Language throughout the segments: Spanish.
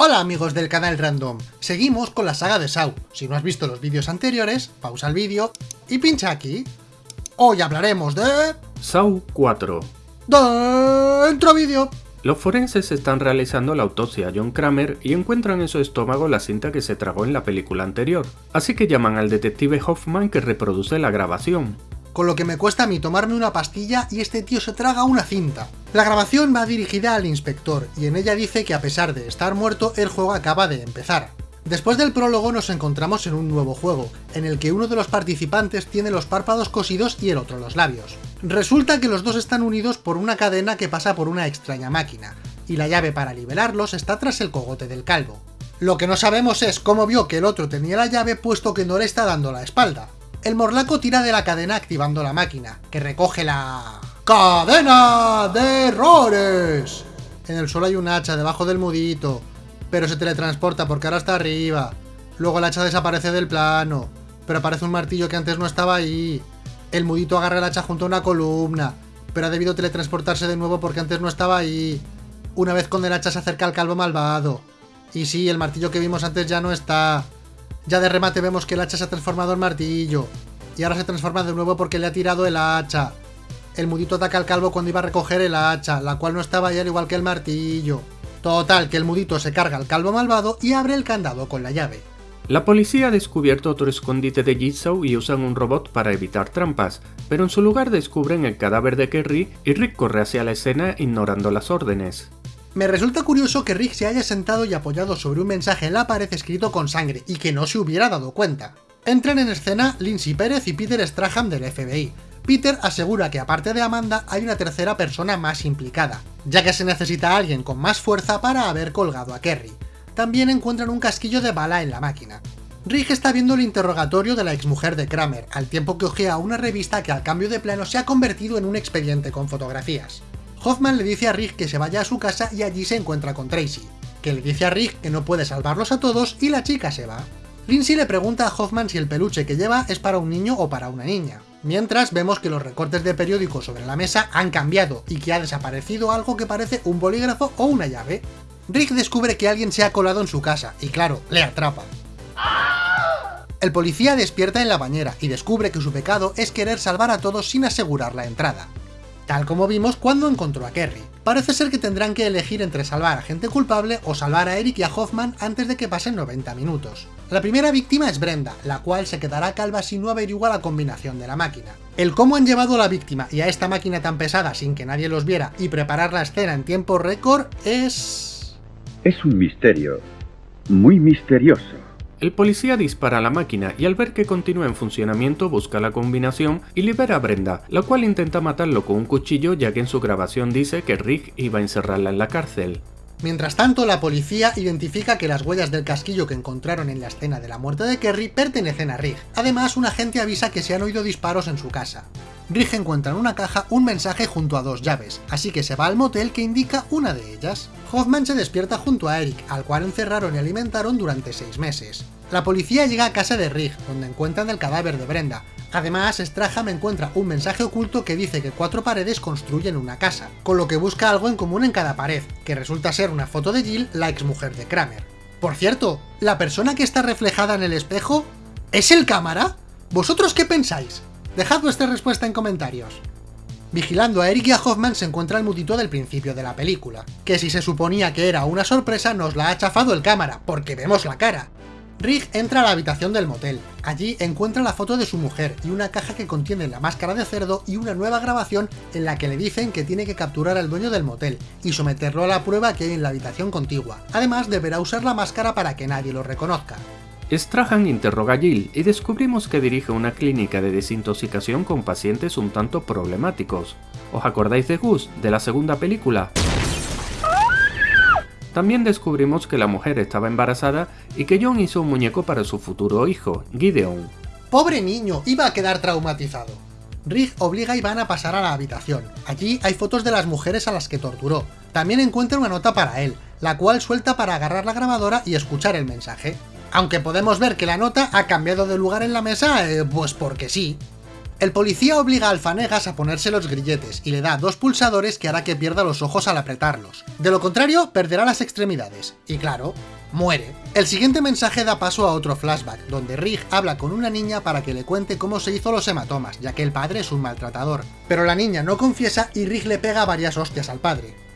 Hola amigos del canal Random, seguimos con la saga de Saw. Si no has visto los vídeos anteriores, pausa el vídeo y pincha aquí. Hoy hablaremos de... Saw 4 Dentro vídeo. Los forenses están realizando la autopsia a John Kramer y encuentran en su estómago la cinta que se tragó en la película anterior, así que llaman al detective Hoffman que reproduce la grabación con lo que me cuesta a mí tomarme una pastilla y este tío se traga una cinta. La grabación va dirigida al inspector, y en ella dice que a pesar de estar muerto, el juego acaba de empezar. Después del prólogo nos encontramos en un nuevo juego, en el que uno de los participantes tiene los párpados cosidos y el otro los labios. Resulta que los dos están unidos por una cadena que pasa por una extraña máquina, y la llave para liberarlos está tras el cogote del calvo. Lo que no sabemos es cómo vio que el otro tenía la llave puesto que no le está dando la espalda. El morlaco tira de la cadena activando la máquina, que recoge la... ¡Cadena de errores! En el suelo hay un hacha debajo del mudito, pero se teletransporta porque ahora está arriba. Luego el hacha desaparece del plano, pero aparece un martillo que antes no estaba ahí. El mudito agarra el hacha junto a una columna, pero ha debido teletransportarse de nuevo porque antes no estaba ahí. Una vez con el hacha se acerca al calvo malvado. Y sí, el martillo que vimos antes ya no está. Ya de remate vemos que el hacha se ha transformado en martillo. Y ahora se transforma de nuevo porque le ha tirado el hacha. El mudito ataca al calvo cuando iba a recoger el hacha, la cual no estaba ahí al igual que el martillo. Total, que el mudito se carga al calvo malvado y abre el candado con la llave. La policía ha descubierto otro escondite de Jigsaw y usan un robot para evitar trampas, pero en su lugar descubren el cadáver de Kerry y Rick corre hacia la escena ignorando las órdenes. Me resulta curioso que Rick se haya sentado y apoyado sobre un mensaje en la pared escrito con sangre y que no se hubiera dado cuenta. Entran en escena Lindsay Pérez y Peter Strahan del FBI. Peter asegura que aparte de Amanda hay una tercera persona más implicada, ya que se necesita alguien con más fuerza para haber colgado a Kerry. También encuentran un casquillo de bala en la máquina. Rick está viendo el interrogatorio de la exmujer de Kramer, al tiempo que ojea una revista que al cambio de plano se ha convertido en un expediente con fotografías. Hoffman le dice a Rick que se vaya a su casa y allí se encuentra con Tracy, que le dice a Rick que no puede salvarlos a todos y la chica se va. Lindsay le pregunta a Hoffman si el peluche que lleva es para un niño o para una niña. Mientras vemos que los recortes de periódico sobre la mesa han cambiado y que ha desaparecido algo que parece un bolígrafo o una llave. Rick descubre que alguien se ha colado en su casa y claro, le atrapa. El policía despierta en la bañera y descubre que su pecado es querer salvar a todos sin asegurar la entrada tal como vimos cuando encontró a Kerry. Parece ser que tendrán que elegir entre salvar a gente culpable o salvar a Eric y a Hoffman antes de que pasen 90 minutos. La primera víctima es Brenda, la cual se quedará calva si no averigua la combinación de la máquina. El cómo han llevado a la víctima y a esta máquina tan pesada sin que nadie los viera y preparar la escena en tiempo récord es... Es un misterio. Muy misterioso. El policía dispara a la máquina y al ver que continúa en funcionamiento busca la combinación y libera a Brenda, la cual intenta matarlo con un cuchillo ya que en su grabación dice que Rick iba a encerrarla en la cárcel. Mientras tanto, la policía identifica que las huellas del casquillo que encontraron en la escena de la muerte de Kerry pertenecen a Rick. Además, un agente avisa que se han oído disparos en su casa. Rick encuentra en una caja un mensaje junto a dos llaves, así que se va al motel que indica una de ellas. Hoffman se despierta junto a Eric, al cual encerraron y alimentaron durante seis meses. La policía llega a casa de Rick, donde encuentran el cadáver de Brenda. Además, Straham encuentra un mensaje oculto que dice que cuatro paredes construyen una casa, con lo que busca algo en común en cada pared, que resulta ser una foto de Jill, la exmujer de Kramer. Por cierto, ¿la persona que está reflejada en el espejo es el cámara? ¿Vosotros qué pensáis? Dejad vuestra respuesta en comentarios. Vigilando a Eric y a Hoffman se encuentra el mutito del principio de la película, que si se suponía que era una sorpresa nos la ha chafado el cámara, porque vemos la cara. Rick entra a la habitación del motel. Allí encuentra la foto de su mujer y una caja que contiene la máscara de cerdo y una nueva grabación en la que le dicen que tiene que capturar al dueño del motel y someterlo a la prueba que hay en la habitación contigua. Además, deberá usar la máscara para que nadie lo reconozca. Strahan interroga a Jill y descubrimos que dirige una clínica de desintoxicación con pacientes un tanto problemáticos. ¿Os acordáis de Gus, de la segunda película? También descubrimos que la mujer estaba embarazada y que John hizo un muñeco para su futuro hijo, Gideon. ¡Pobre niño! Iba a quedar traumatizado. Rick obliga a Iván a pasar a la habitación. Allí hay fotos de las mujeres a las que torturó. También encuentra una nota para él, la cual suelta para agarrar la grabadora y escuchar el mensaje aunque podemos ver que la nota ha cambiado de lugar en la mesa, eh, pues porque sí. El policía obliga al Fanegas a ponerse los grilletes y le da dos pulsadores que hará que pierda los ojos al apretarlos. De lo contrario, perderá las extremidades. Y claro, muere. El siguiente mensaje da paso a otro flashback, donde Rig habla con una niña para que le cuente cómo se hizo los hematomas, ya que el padre es un maltratador. Pero la niña no confiesa y Rig le pega varias hostias al padre.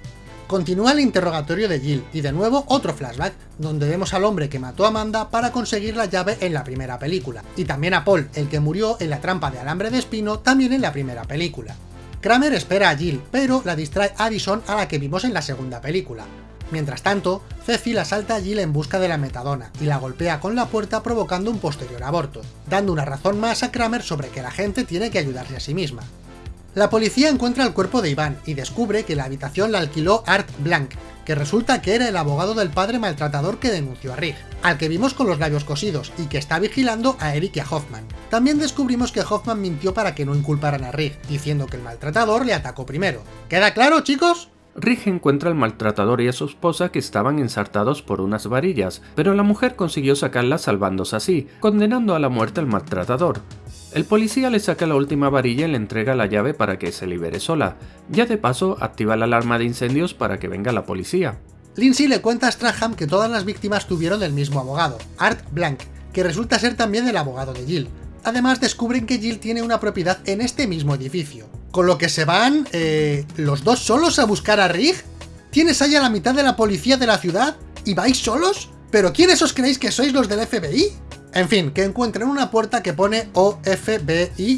Continúa el interrogatorio de Jill, y de nuevo otro flashback, donde vemos al hombre que mató a Amanda para conseguir la llave en la primera película, y también a Paul, el que murió en la trampa de alambre de espino también en la primera película. Kramer espera a Jill, pero la distrae Addison a la que vimos en la segunda película. Mientras tanto, Cecil asalta a Jill en busca de la metadona y la golpea con la puerta provocando un posterior aborto, dando una razón más a Kramer sobre que la gente tiene que ayudarse a sí misma. La policía encuentra el cuerpo de Iván y descubre que la habitación la alquiló Art Blanc, que resulta que era el abogado del padre maltratador que denunció a Rig, al que vimos con los labios cosidos y que está vigilando a Eric y a Hoffman. También descubrimos que Hoffman mintió para que no inculparan a Rig, diciendo que el maltratador le atacó primero. ¿Queda claro, chicos? Rig encuentra al maltratador y a su esposa que estaban ensartados por unas varillas, pero la mujer consiguió sacarlas salvándose así, condenando a la muerte al maltratador. El policía le saca la última varilla y le entrega la llave para que se libere sola. Ya de paso, activa la alarma de incendios para que venga la policía. Lindsay le cuenta a Straham que todas las víctimas tuvieron el mismo abogado, Art Blank, que resulta ser también el abogado de Jill. Además descubren que Jill tiene una propiedad en este mismo edificio. Con lo que se van, eh, los dos solos a buscar a Rig. ¿Tienes ahí a la mitad de la policía de la ciudad? ¿Y vais solos? ¿Pero quiénes os creéis que sois los del FBI? En fin, que encuentren una puerta que pone O-F-B-I-C-E.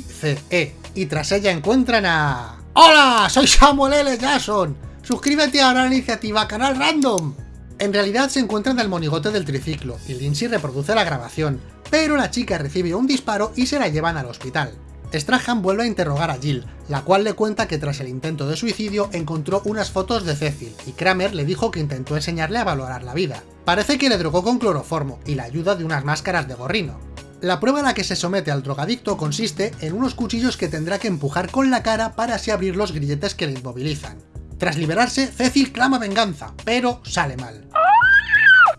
Y tras ella encuentran a... ¡Hola! Soy Samuel L. Jackson. Suscríbete ahora a la iniciativa Canal Random. En realidad se encuentran del monigote del triciclo, y Lindsay reproduce la grabación, pero la chica recibe un disparo y se la llevan al hospital. Strahan vuelve a interrogar a Jill, la cual le cuenta que tras el intento de suicidio encontró unas fotos de Cecil, y Kramer le dijo que intentó enseñarle a valorar la vida. Parece que le drogó con cloroformo y la ayuda de unas máscaras de gorrino. La prueba a la que se somete al drogadicto consiste en unos cuchillos que tendrá que empujar con la cara para así abrir los grilletes que le inmovilizan. Tras liberarse, Cecil clama venganza, pero sale mal.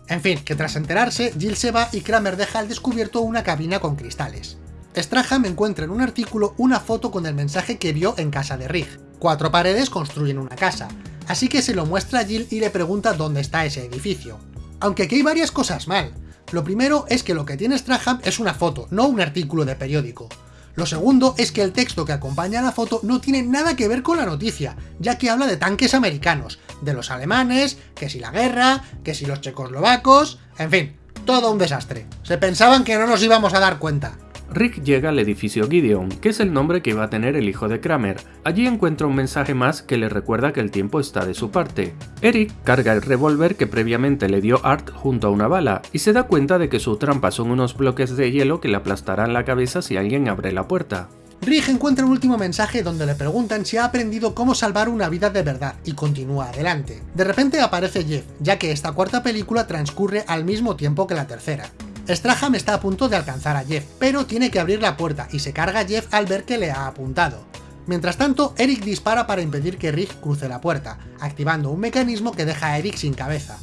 En fin, que tras enterarse, Jill se va y Kramer deja al descubierto una cabina con cristales. Straham encuentra en un artículo una foto con el mensaje que vio en casa de Rig. Cuatro paredes construyen una casa, así que se lo muestra a Jill y le pregunta dónde está ese edificio. Aunque aquí hay varias cosas mal. Lo primero es que lo que tiene Straham es una foto, no un artículo de periódico. Lo segundo es que el texto que acompaña a la foto no tiene nada que ver con la noticia, ya que habla de tanques americanos, de los alemanes, que si la guerra, que si los checoslovacos, en fin, todo un desastre. Se pensaban que no nos íbamos a dar cuenta. Rick llega al edificio Gideon, que es el nombre que iba a tener el hijo de Kramer. Allí encuentra un mensaje más que le recuerda que el tiempo está de su parte. Eric carga el revólver que previamente le dio Art junto a una bala, y se da cuenta de que su trampa son unos bloques de hielo que le aplastarán la cabeza si alguien abre la puerta. Rick encuentra un último mensaje donde le preguntan si ha aprendido cómo salvar una vida de verdad, y continúa adelante. De repente aparece Jeff, ya que esta cuarta película transcurre al mismo tiempo que la tercera. Straham está a punto de alcanzar a Jeff, pero tiene que abrir la puerta y se carga a Jeff al ver que le ha apuntado. Mientras tanto, Eric dispara para impedir que Rick cruce la puerta, activando un mecanismo que deja a Eric sin cabeza.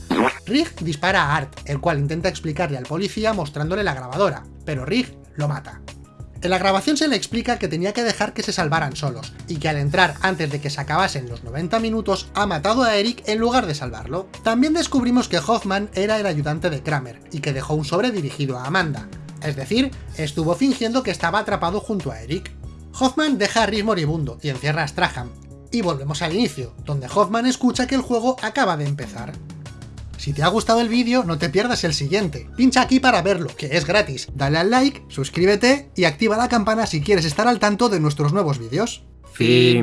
Rick dispara a Art, el cual intenta explicarle al policía mostrándole la grabadora, pero Rick lo mata. En la grabación se le explica que tenía que dejar que se salvaran solos, y que al entrar antes de que se acabasen los 90 minutos ha matado a Eric en lugar de salvarlo. También descubrimos que Hoffman era el ayudante de Kramer, y que dejó un sobre dirigido a Amanda. Es decir, estuvo fingiendo que estaba atrapado junto a Eric. Hoffman deja a Rick moribundo y encierra a Strahan. Y volvemos al inicio, donde Hoffman escucha que el juego acaba de empezar. Si te ha gustado el vídeo, no te pierdas el siguiente. Pincha aquí para verlo, que es gratis. Dale al like, suscríbete y activa la campana si quieres estar al tanto de nuestros nuevos vídeos. Fin.